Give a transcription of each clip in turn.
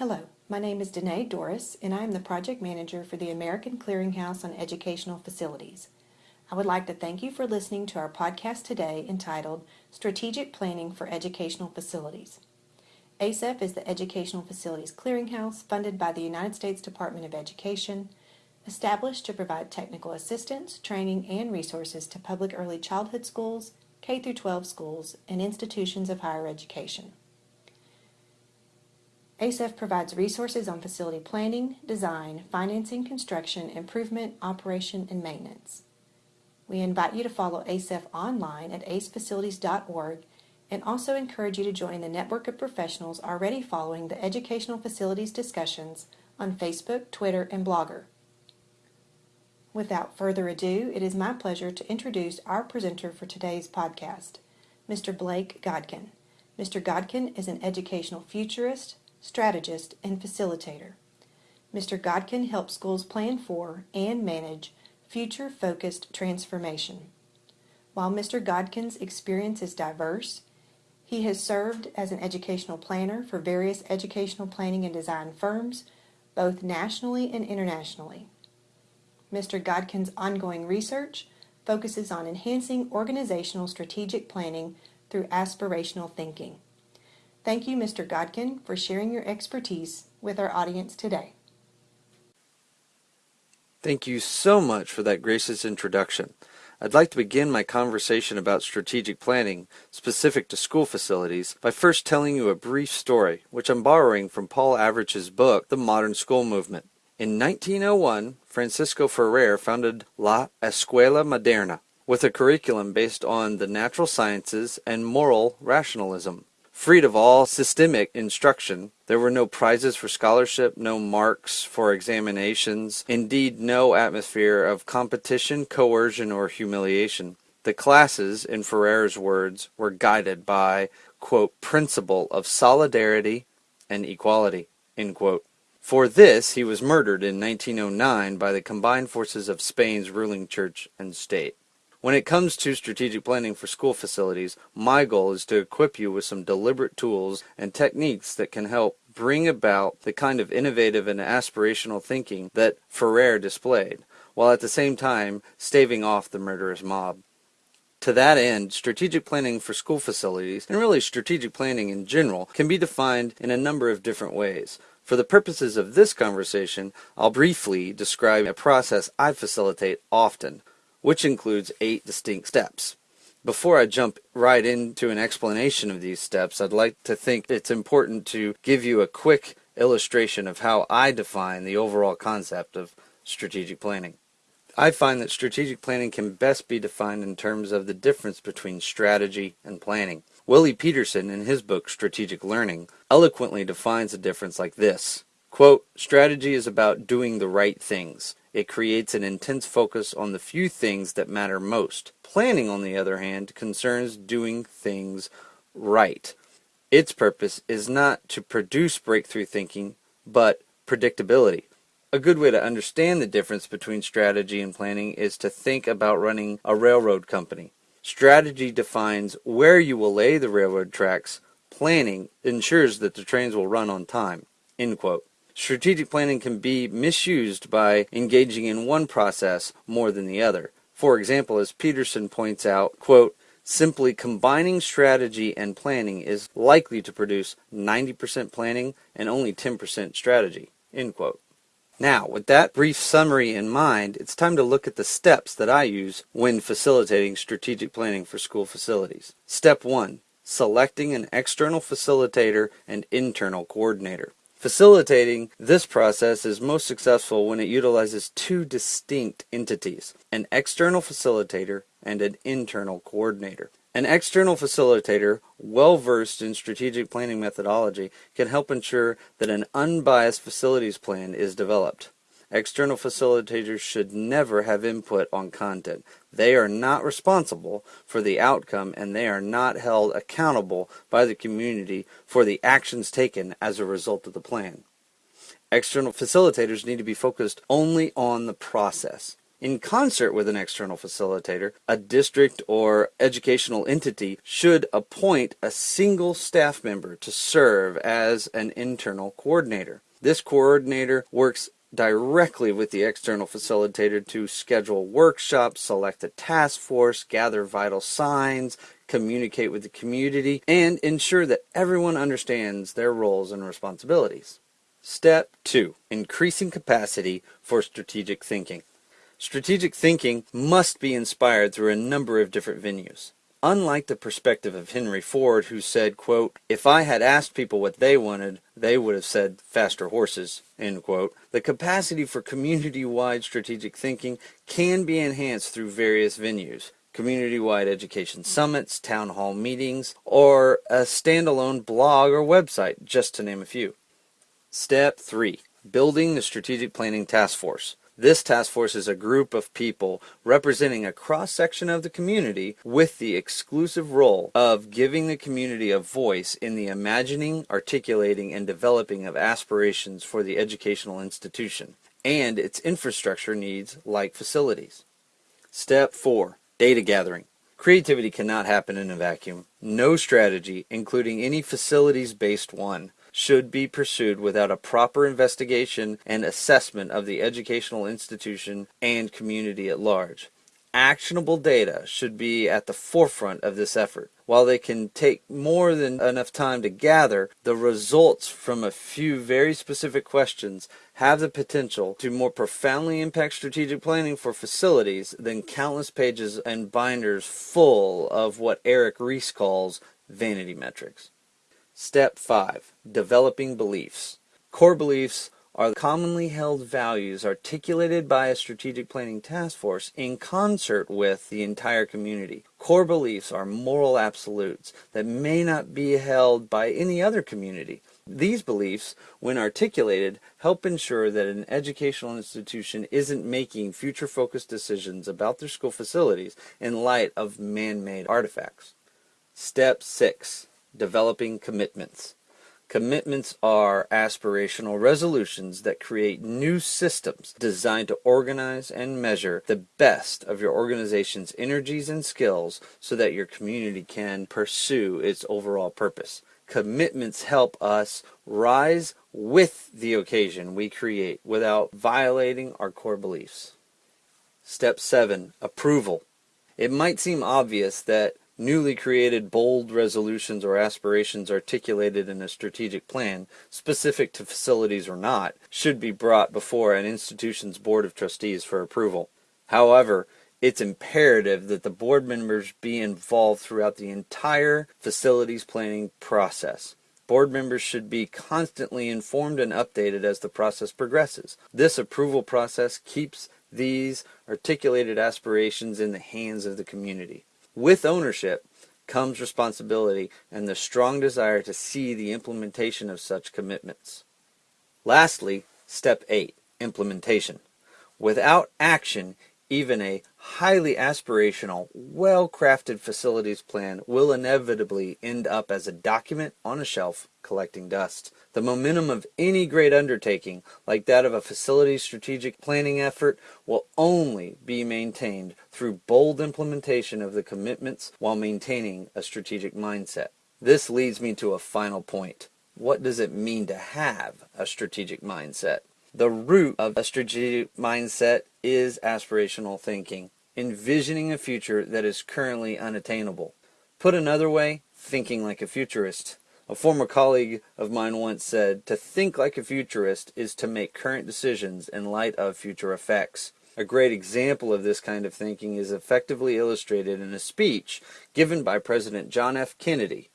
Hello, my name is Danae Doris, and I am the project manager for the American Clearinghouse on Educational Facilities. I would like to thank you for listening to our podcast today entitled Strategic Planning for Educational Facilities. ACEF is the Educational Facilities Clearinghouse funded by the United States Department of Education, established to provide technical assistance, training, and resources to public early childhood schools, K 12 schools, and institutions of higher education. ACEF provides resources on facility planning, design, financing, construction, improvement, operation, and maintenance. We invite you to follow ACEF online at acefacilities.org and also encourage you to join the network of professionals already following the educational facilities discussions on Facebook, Twitter, and Blogger. Without further ado, it is my pleasure to introduce our presenter for today's podcast, Mr. Blake Godkin. Mr. Godkin is an educational futurist, strategist, and facilitator. Mr. Godkin helps schools plan for and manage future focused transformation. While Mr. Godkin's experience is diverse, he has served as an educational planner for various educational planning and design firms, both nationally and internationally. Mr. Godkin's ongoing research focuses on enhancing organizational strategic planning through aspirational thinking. Thank you, Mr. Godkin, for sharing your expertise with our audience today. Thank you so much for that gracious introduction. I'd like to begin my conversation about strategic planning, specific to school facilities, by first telling you a brief story, which I'm borrowing from Paul Avrich's book, The Modern School Movement. In 1901, Francisco Ferrer founded La Escuela Moderna, with a curriculum based on the natural sciences and moral rationalism. Freed of all systemic instruction, there were no prizes for scholarship, no marks for examinations, indeed, no atmosphere of competition, coercion, or humiliation. The classes, in Ferrer's words, were guided by, quote, principle of solidarity and equality, For this, he was murdered in 1909 by the combined forces of Spain's ruling church and state. When it comes to strategic planning for school facilities, my goal is to equip you with some deliberate tools and techniques that can help bring about the kind of innovative and aspirational thinking that Ferrer displayed, while at the same time staving off the murderous mob. To that end, strategic planning for school facilities, and really strategic planning in general, can be defined in a number of different ways. For the purposes of this conversation, I'll briefly describe a process I facilitate often, which includes eight distinct steps. Before I jump right into an explanation of these steps, I'd like to think it's important to give you a quick illustration of how I define the overall concept of strategic planning. I find that strategic planning can best be defined in terms of the difference between strategy and planning. Willie Pietersen, in his book Strategic Learning, eloquently defines the difference like this Quote, Strategy is about doing the right things. It creates an intense focus on the few things that matter most. Planning, on the other hand, concerns doing things right. Its purpose is not to produce breakthrough thinking, but predictability. A good way to understand the difference between strategy and planning is to think about running a railroad company. Strategy defines where you will lay the railroad tracks. Planning ensures that the trains will run on time. End quote. Strategic planning can be misused by engaging in one process more than the other. For example, as Pietersen points out, quote, simply combining strategy and planning is likely to produce 90% planning and only 10% strategy, end quote. Now, with that brief summary in mind, it's time to look at the steps that I use when facilitating strategic planning for school facilities. Step 1. Selecting an external facilitator and internal coordinator. Facilitating this process is most successful when it utilizes two distinct entities, an external facilitator and an internal coordinator. An external facilitator, well versed in strategic planning methodology, can help ensure that an unbiased facilities plan is developed. External facilitators should never have input on content. They are not responsible for the outcome and they are not held accountable by the community for the actions taken as a result of the plan. External facilitators need to be focused only on the process. In concert with an external facilitator, a district or educational entity should appoint a single staff member to serve as an internal coordinator. This coordinator works directly with the external facilitator to schedule workshops, select a task force, gather vital signs, communicate with the community, and ensure that everyone understands their roles and responsibilities. Step 2. Increasing capacity for strategic thinking. Strategic thinking must be inspired through a number of different venues. Unlike the perspective of Henry Ford, who said, quote, If I had asked people what they wanted, they would have said faster horses, end quote. The capacity for community-wide strategic thinking can be enhanced through various venues community-wide education summits, town hall meetings, or a standalone blog or website, just to name a few. Step 3. Building the Strategic Planning Task Force. This task force is a group of people representing a cross section of the community with the exclusive role of giving the community a voice in the imagining, articulating, and developing of aspirations for the educational institution and its infrastructure needs like facilities. Step 4 Data gathering. Creativity cannot happen in a vacuum. No strategy, including any facilities based one, should be pursued without a proper investigation and assessment of the educational institution and community at large. Actionable data should be at the forefront of this effort. While they can take more than enough time to gather, the results from a few very specific questions have the potential to more profoundly impact strategic planning for facilities than countless pages and binders full of what Eric Ries calls vanity metrics. Step 5 Developing Beliefs. Core beliefs are commonly held values articulated by a strategic planning task force in concert with the entire community. Core beliefs are moral absolutes that may not be held by any other community. These beliefs, when articulated, help ensure that an educational institution isn't making future focused decisions about their school facilities in light of man made artifacts. Step 6 Developing Commitments. Commitments are aspirational resolutions that create new systems designed to organize and measure the best of your organization's energies and skills so that your community can pursue its overall purpose. Commitments help us rise with the occasion we create without violating our core beliefs. Step 7 Approval. It might seem obvious that newly created bold resolutions or aspirations articulated in a strategic plan, specific to facilities or not, should be brought before an institution's board of trustees for approval. However, it's imperative that the board members be involved throughout the entire facilities planning process. Board members should be constantly informed and updated as the process progresses. This approval process keeps these articulated aspirations in the hands of the community. With ownership comes responsibility and the strong desire to see the implementation of such commitments. Lastly, step 8 implementation. Without action, even a highly aspirational, well crafted facilities plan will inevitably end up as a document on a shelf collecting dust. The momentum of any great undertaking, like that of a facilities strategic planning effort, will only be maintained through bold implementation of the commitments while maintaining a strategic mindset. This leads me to a final point. What does it mean to have a strategic mindset? The root of a strategic mindset is aspirational thinking, envisioning a future that is currently unattainable. Put another way, thinking like a futurist. A former colleague of mine once said, To think like a futurist is to make current decisions in light of future effects. A great example of this kind of thinking is effectively illustrated in a speech given by President John F. Kennedy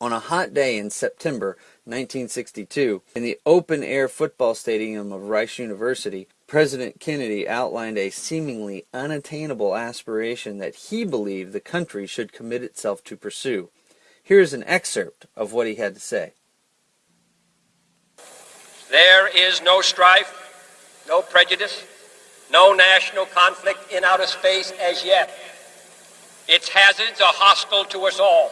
on a hot day in September 1962, in the open air football stadium of Rice University, President Kennedy outlined a seemingly unattainable aspiration that he believed the country should commit itself to pursue. Here's an excerpt of what he had to say. There is no strife, no prejudice, no national conflict in outer space as yet. Its hazards are hostile to us all.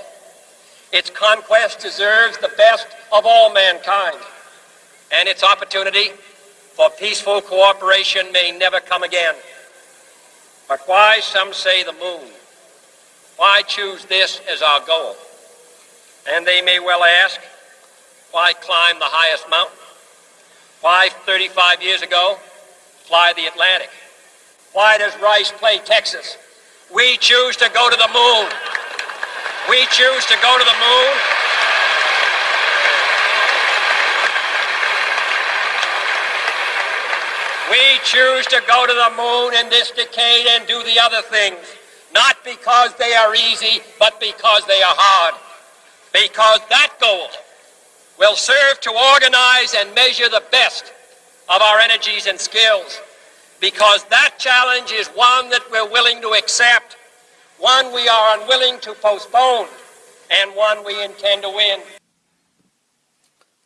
Its conquest deserves the best of all mankind, and its opportunity for peaceful cooperation may never come again. But why, some say, the moon? Why choose this as our goal? And they may well ask, why climb the highest mountain? Why, 35 years ago, fly the Atlantic? Why does Rice play Texas? We choose to go to the moon. We choose to go to the moon. We choose to go to the moon in this decade and do the other things, not because they are easy, but because they are hard. Because that goal will serve to organize and measure the best of our energies and skills. Because that challenge is one that we're willing to accept, one we are unwilling to postpone, and one we intend to win.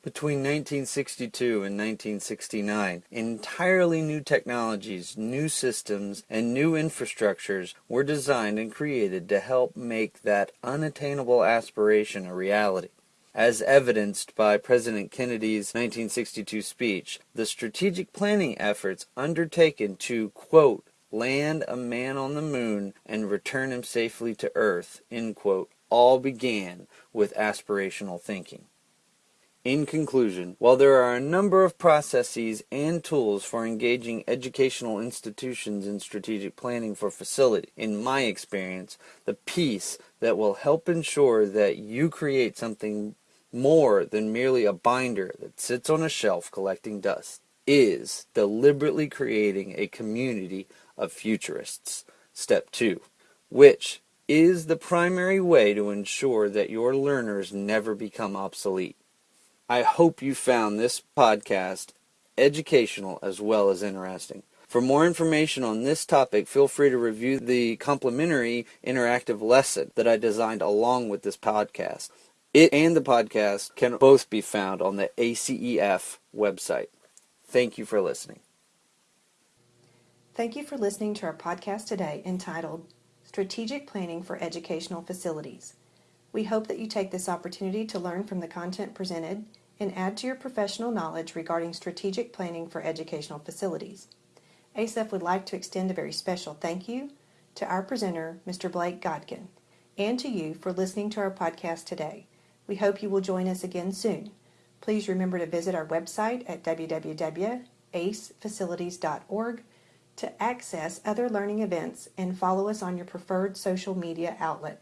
Between 1962 and 1969, entirely new technologies, new systems, and new infrastructures were designed and created to help make that unattainable aspiration a reality. As evidenced by President Kennedy's 1962 speech, the strategic planning efforts undertaken to, quote, land a man on the moon and return him safely to Earth, end quote, all began with aspirational thinking. In conclusion, while there are a number of processes and tools for engaging educational institutions in strategic planning for facility, in my experience, the piece that will help ensure that you create something more than merely a binder that sits on a shelf collecting dust is deliberately creating a community of futurists. Step 2, which is the primary way to ensure that your learners never become obsolete. I hope you found this podcast educational as well as interesting. For more information on this topic, feel free to review the complimentary interactive lesson that I designed along with this podcast. It and the podcast can both be found on the ACEF website. Thank you for listening. Thank you for listening to our podcast today entitled Strategic Planning for Educational Facilities. We hope that you take this opportunity to learn from the content presented and add to your professional knowledge regarding strategic planning for educational facilities. ACEF would like to extend a very special thank you to our presenter, Mr. Blake Godkin, and to you for listening to our podcast today. We hope you will join us again soon. Please remember to visit our website at www.acefacilities.org to access other learning events and follow us on your preferred social media outlet.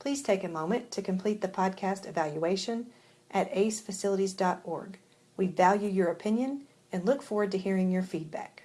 Please take a moment to complete the podcast evaluation at acefacilities.org. We value your opinion and look forward to hearing your feedback.